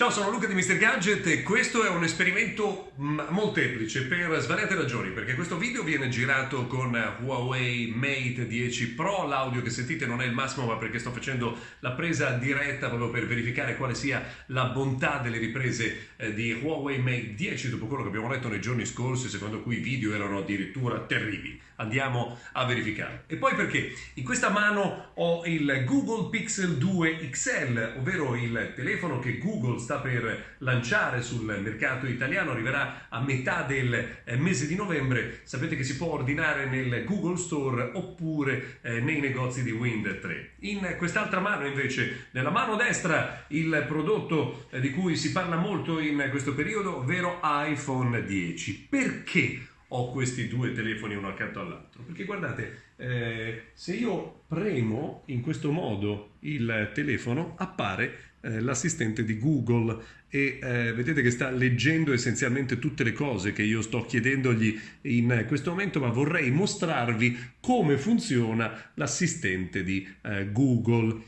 Ciao, sono Luca di Mr. Gadget e questo è un esperimento mm, molteplice per svariate ragioni, perché questo video viene girato con Huawei Mate 10 Pro, l'audio che sentite non è il massimo ma perché sto facendo la presa diretta proprio per verificare quale sia la bontà delle riprese eh, di Huawei Mate 10 dopo quello che abbiamo letto nei giorni scorsi, secondo cui i video erano addirittura terribili. Andiamo a verificare. E poi perché in questa mano ho il Google Pixel 2 XL, ovvero il telefono che Google sta sta per lanciare sul mercato italiano, arriverà a metà del eh, mese di novembre. Sapete che si può ordinare nel Google Store oppure eh, nei negozi di Wind 3. In quest'altra mano invece, nella mano destra, il prodotto eh, di cui si parla molto in questo periodo, ovvero iPhone 10. Perché? ho questi due telefoni uno accanto all'altro. Perché guardate, eh, se io premo in questo modo il telefono, appare eh, l'assistente di Google e eh, vedete che sta leggendo essenzialmente tutte le cose che io sto chiedendogli in questo momento, ma vorrei mostrarvi come funziona l'assistente di eh, Google.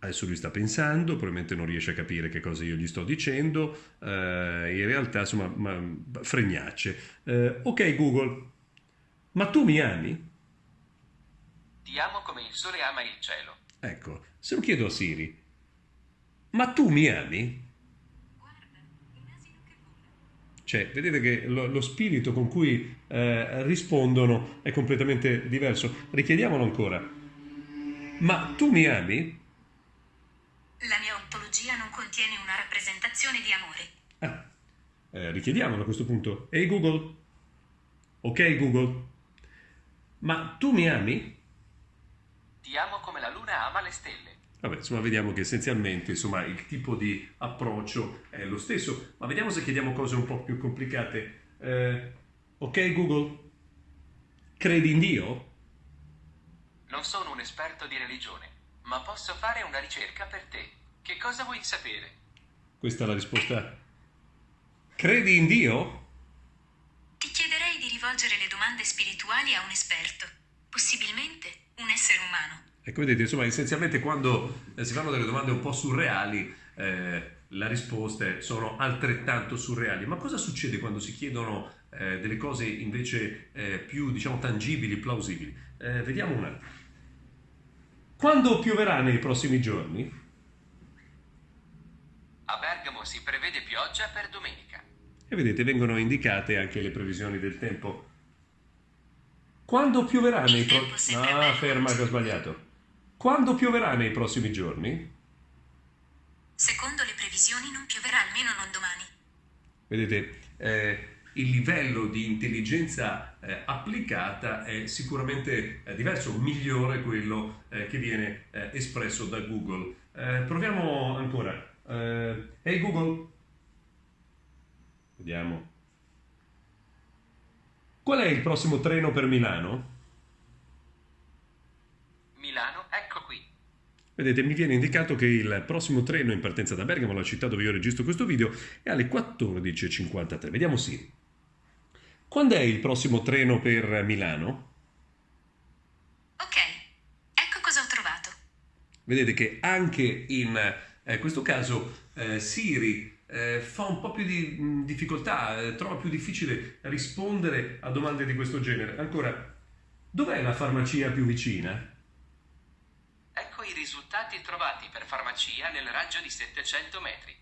Adesso lui sta pensando, probabilmente non riesce a capire che cosa io gli sto dicendo, eh, in realtà insomma ma, fregnacce. Eh, ok Google, ma tu mi ami? Ti amo come il sole ama il cielo. Ecco, se lo chiedo a Siri, ma tu mi ami? Cioè, vedete che lo, lo spirito con cui eh, rispondono è completamente diverso. Richiediamolo ancora. Ma tu mi ami? La mia ontologia non contiene una rappresentazione di amore. Ah, eh, richiediamolo a questo punto. Ehi Google? Ok Google? Ma tu mi ami? Ti amo come la luna ama le stelle. Vabbè, insomma, vediamo che essenzialmente insomma, il tipo di approccio è lo stesso, ma vediamo se chiediamo cose un po' più complicate. Eh, ok Google? Credi in Dio? Non sono un esperto di religione, ma posso fare una ricerca per te. Che cosa vuoi sapere? Questa è la risposta. Credi in Dio? Ti chiederei di rivolgere le domande spirituali a un esperto, possibilmente un essere umano. Ecco, vedete, insomma, essenzialmente quando eh, si fanno delle domande un po' surreali, eh, le risposte sono altrettanto surreali. Ma cosa succede quando si chiedono eh, delle cose invece eh, più, diciamo, tangibili, plausibili? Eh, vediamo un attimo. Quando pioverà nei prossimi giorni? A Bergamo si prevede pioggia per domenica. E vedete, vengono indicate anche le previsioni del tempo. Quando pioverà nei prossimi... Ah, ferma che ho sbagliato. Quando pioverà nei prossimi giorni? Secondo le previsioni non pioverà almeno non domani. Vedete, eh, il livello di intelligenza eh, applicata è sicuramente eh, diverso, migliore quello eh, che viene eh, espresso da Google. Eh, proviamo ancora. Ehi hey Google, vediamo. Qual è il prossimo treno per Milano? Milano, ecco qui. Vedete, mi viene indicato che il prossimo treno in partenza da Bergamo, la città dove io registro questo video, è alle 14.53. Vediamo Siri. Quando è il prossimo treno per Milano? Ok, ecco cosa ho trovato. Vedete che anche in eh, questo caso eh, Siri eh, fa un po' più di mh, difficoltà, eh, trova più difficile rispondere a domande di questo genere. Ancora, dov'è la farmacia più vicina? Ecco i risultati trovati per farmacia nel raggio di 700 metri.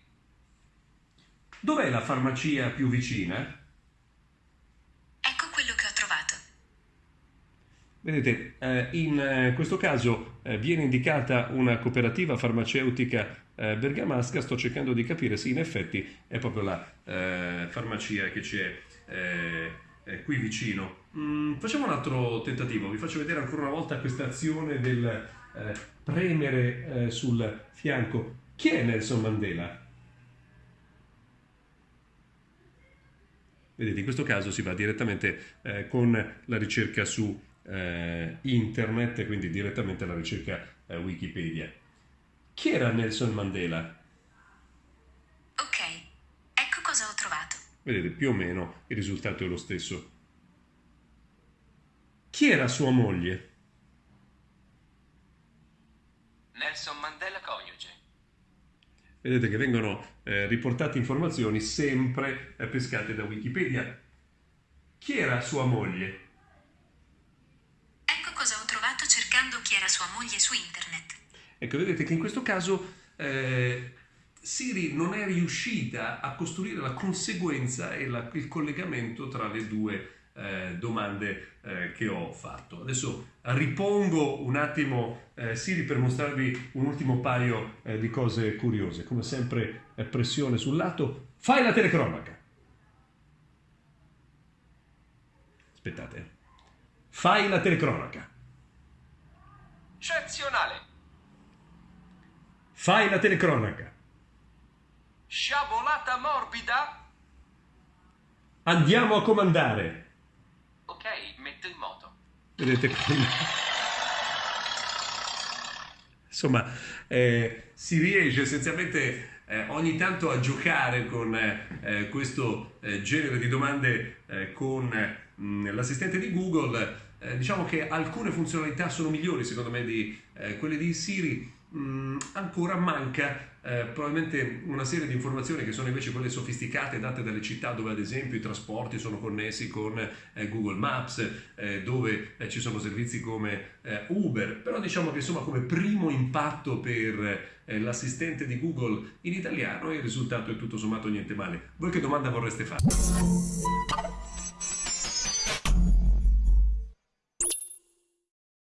Dov'è la farmacia più vicina? Vedete, eh, in eh, questo caso eh, viene indicata una cooperativa farmaceutica bergamasca, sto cercando di capire se in effetti è proprio la farmacia che c'è qui vicino. Mm, facciamo un altro tentativo, vi faccio vedere ancora una volta questa azione del premere sul fianco. Chi è Nelson Mandela? Vedete, in questo caso si va direttamente eh, con la ricerca su eh, internet, quindi direttamente alla ricerca eh, Wikipedia. Chi era Nelson Mandela? Ok, ecco cosa ho trovato. Vedete, più o meno il risultato è lo stesso. Chi era sua moglie? Nelson Mandela coniuge. vedete che vengono eh, riportate informazioni sempre eh, pescate da Wikipedia. Chi era sua moglie? Ecco cosa ho trovato cercando chi era sua moglie su internet. Ecco, vedete che in questo caso eh, Siri non è riuscita a costruire la conseguenza e la, il collegamento tra le due eh, domande eh, che ho fatto. Adesso ripongo un attimo eh, Siri per mostrarvi un ultimo paio eh, di cose curiose. Come sempre eh, pressione sul lato. Fai la telecronaca. Aspettate. Fai la telecronaca. Eccezionale. Fai la telecronaca. Sciabolata morbida. Andiamo a comandare. Ok, metto in moto. Vedete che... Insomma, eh, si riesce essenzialmente eh, ogni tanto a giocare con eh, questo eh, genere di domande eh, con mh, l'assistente di Google. Eh, diciamo che alcune funzionalità sono migliori secondo me di quelle di Siri, mh, ancora manca eh, probabilmente una serie di informazioni che sono invece quelle sofisticate date dalle città dove ad esempio i trasporti sono connessi con eh, Google Maps, eh, dove eh, ci sono servizi come eh, Uber, però diciamo che insomma come primo impatto per eh, l'assistente di Google in italiano il risultato è tutto sommato niente male. Voi che domanda vorreste fare?